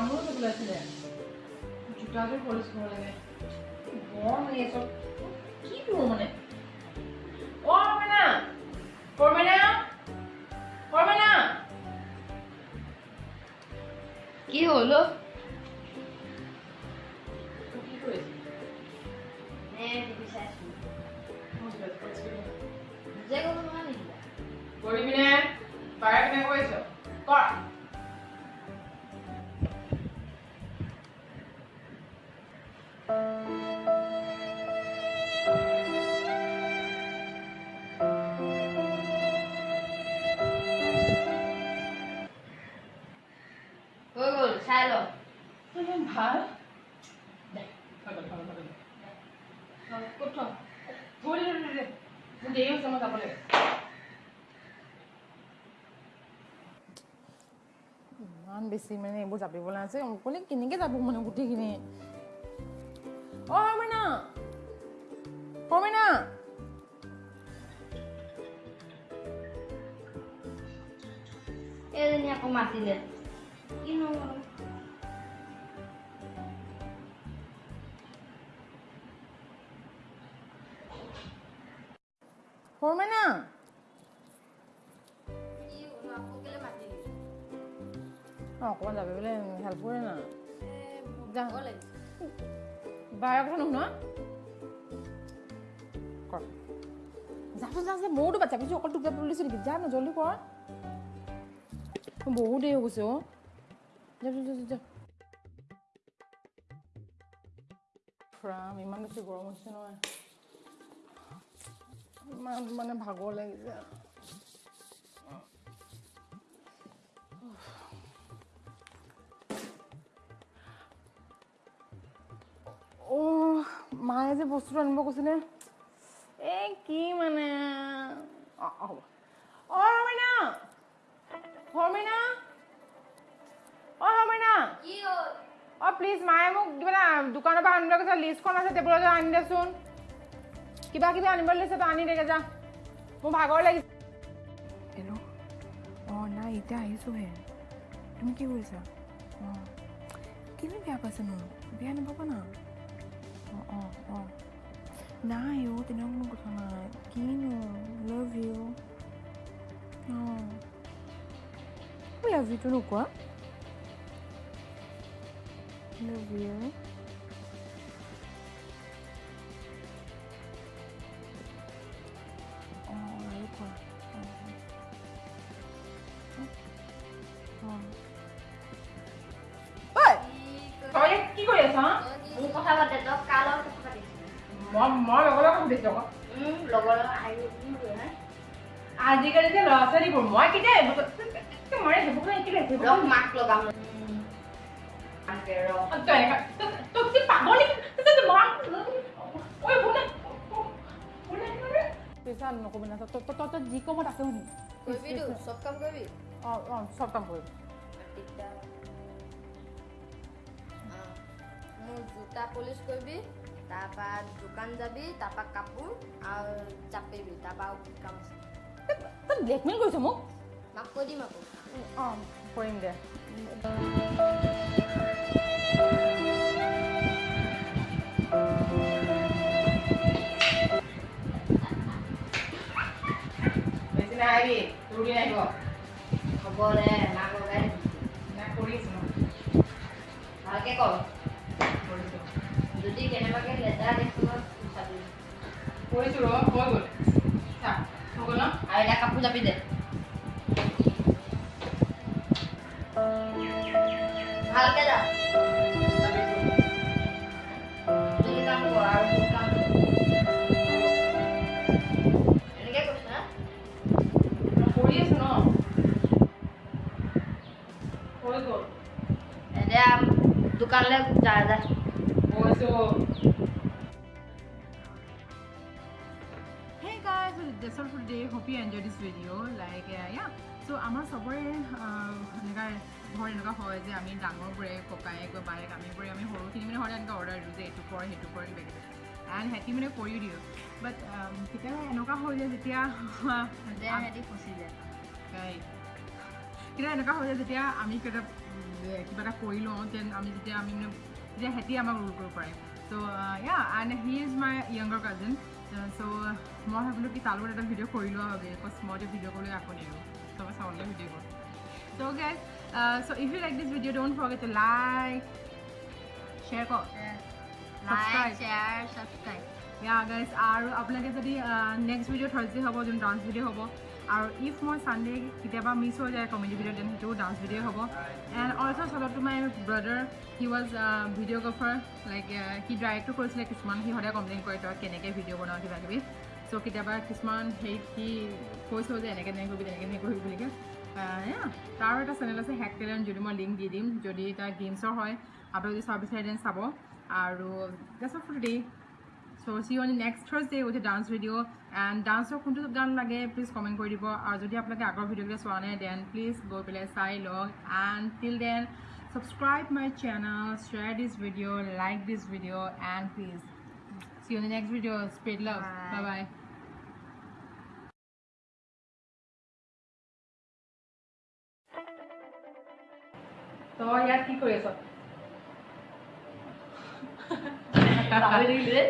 তামোল খাবলৈ আছিলে জোতাযোৰ পলিচ কৰিব লাগে। গৰম লাগি আছে কি কৰোঁ মানে? অ কৰ্মেনা কৰ্মেনা কৰ্মেনা কি হ'ল? অ? তই কি কৰিছ নে টিভি চাইছো মই জোতাযোৰ polish কৰি দিওঁ। নিজে ক'ব নোৱাৰা ইমান বেছি মানে এইবোৰ জাপিবলৈ আছে। অকলে কেনেকৈ যাব মানে গোটেইখিনি অ মইনা অ মইনা এইজনী আকৌ মাতিলে কিনো সৰু মইনা কি হ'ল আকৌ কেলে মাতিলি বাৰ কথা নুশুনা যাচোন যা যা বাচ্চা পিছো অকল তোক বুলিছোঁ নেকি? যা না জলদি কৰ বহুত দেৰি হৈ গৈছে অ' যা যা যা, যা যা। ৰাম ইমান বেছি গৰম হৈছে নহয়। ইমান মানে ভাগৰ লাগিছে। মায়ে যে বস্তুটো আনিব কৈছিলে? এই কি মানে? অ' অ' হ'ব। অ' হৰমইনা হৰমইনা অ' হৰমইনা কি হ'ল? অ' প্লিজ মায়ে মোক কিবা এটা দোকানৰ পৰা আনিবলৈ কৈছে লিষ্টখন আছে টেবুলত আনি দেচোন। কিবা কিবি আনিবলৈ দিছে তই আনি দেগে যা। মোৰ ভাগৰ লাগিছে। হেল্ল' অঁ নাই এতিয়া আহিছোঁহে। তুমি কি কৰিছা? অঁ কেলে বেয়া পাইছেনো? বেয়া নাপাবা না। অঁ অঁ অঁ নাই অ' তেনেকুৱা কোনো কথা নাই কিনো লাভ ইউ অঁ লাভ ইউটো নোকোৱা লাভ ইউ কি কৰি আছ মোৰ কথা পাতে তই মই মই লগৰ লগত সুধিছোঁ আকৌ? আজিকালি যে ল'ৰা ছোৱালীবোৰ মই কেতিয়া এইবোৰ মই সেইবোৰ মাক লগাম। তাকে পাগল? পইচা নকবি না তই যি কমত আছে শুনি। চব কাম কৰিবি? অঁ অঁ চব কাম কৰিম দিগদাৰ অঁ, মোৰ জোতা পলিচ কৰিবি। তাৰপৰা দোকান যাবি তাৰপৰা কাপোৰ আৰু জাপিবি তাৰপৰা আৰু কি কাম আছে তই ব্লেকমেইল কৰিছ মোক মাক কৈ দিম আকৌ অঁ কৰিম দে বেছি নাহিবি তোৰ দিন আহিব হ'ব দে মাক লগাই দিম নাই কৰি আছো ন ভালকৈ কৰ কৰিছোঁ যদি কেনেবাকৈ লেতেৰা দেখো চাবি কৰিছোঁ ৰ হৈ গ'ল। চা হৈ গ'ল ন? আৰু এটা কাপোৰ জাপি দে। ভালকৈ যা। যদি কাম কৰ আৰু বহুত কাম এনেকৈ কৈছ না? কৰি আছো ন? হৈ গ'ল। এতিয়া দোকানলৈ যা যা। গৈছোঁ Hey guys, so that's all for today. Hope you enjoyed this video. Like, uh, yeah. So, আমাৰ চবৰে এনেকুৱা ঘৰ এনেকুৱা হয় যে আমি ডাঙৰবোৰে ককায়েক বায়েক আমিবোৰে আমি সৰুখিনি মানে সদায় এনেকৈ অৰ্ডাৰ দিওঁ যে এইটো কৰ সেইটো কৰ কিবা কিবি এণ্ড সিহঁতি মানে কৰিও দিওঁ বাট কেতিয়াবা এনেকুৱা হয় যেতিয়া দে সিহঁতি ফচি যায় Right. কিন্তু এনেকুৱা হয় যেতিয়া আমি কেতিয়া কিবা এটা কৰি লওঁ যেন আমি যেতিয়া আমি মানে তেতিয়া সিহঁতি আমাক ৰোল কৰিব পাৰে so' yeah and he is my younger cousin so' মই ভাবিলোঁ কি তাৰ লগত এটা ভিডিঅ' কৰি লোৱা হবে বিকজ মই এতিয়া ভিডিঅ' কৰিবলৈ আকৌ নিদিওঁ। চ' চাবলৈ ভিডিঅ' কৰোঁ। So' guys so' if you like this video' don't forget to like share কৰ like share subscribe yeah guys আৰু আপোনালোকে যদি নেক্সট ভিডিঅ' থাৰ্চডে হ'ব যোন ডান্স ভিডিঅ' হ'ব আৰু ইফ মই চানডে কেতিয়াবা মিছ হৈ যায় কমেডি ভিডিঅ' দেন সেইটোও ডান্স ভিডিঅ' হ'ব। এণ্ড অলছ' চলত my brother he was videographer like সি ডাইৰেক্টো কৰিছিলে কিছুমান সি সদায় কমপ্লেইন কৰে তই কেনেকৈ ভিডিঅ' বনাওঁ কিবা কিবি চ' কেতিয়াবা কিছুমান হেৰিত সি কৈছেও যে এনেকৈ এনেকৈ কৰিবি তেনেকৈ এনেকৈ কৰিবি বুলিকৈ তাৰ এটা চেনেল আছে হেক টেলেণ্ট যদি মই লিংক দি দিম যদি তাৰ গেমছৰ হয় আপোনালোকে যদি চাব বিচাৰে দেন চাব। আৰু today so' see on next Thursday with a dance video' and ডান্সৰ কোনটো গান লাগে প্লিজ কমেণ্ট কৰি দিব আৰু যদি আপোনালোকে আগৰ ভিডিঅ'কেইটা চোৱা নাই দেন প্লিজ গৈ পেলাই চাই লওক and till then subscribe my channel share this video' like this video' and please see on next video' spread love bye bye তই ইয়াত কি কৰি আছ தமிழில்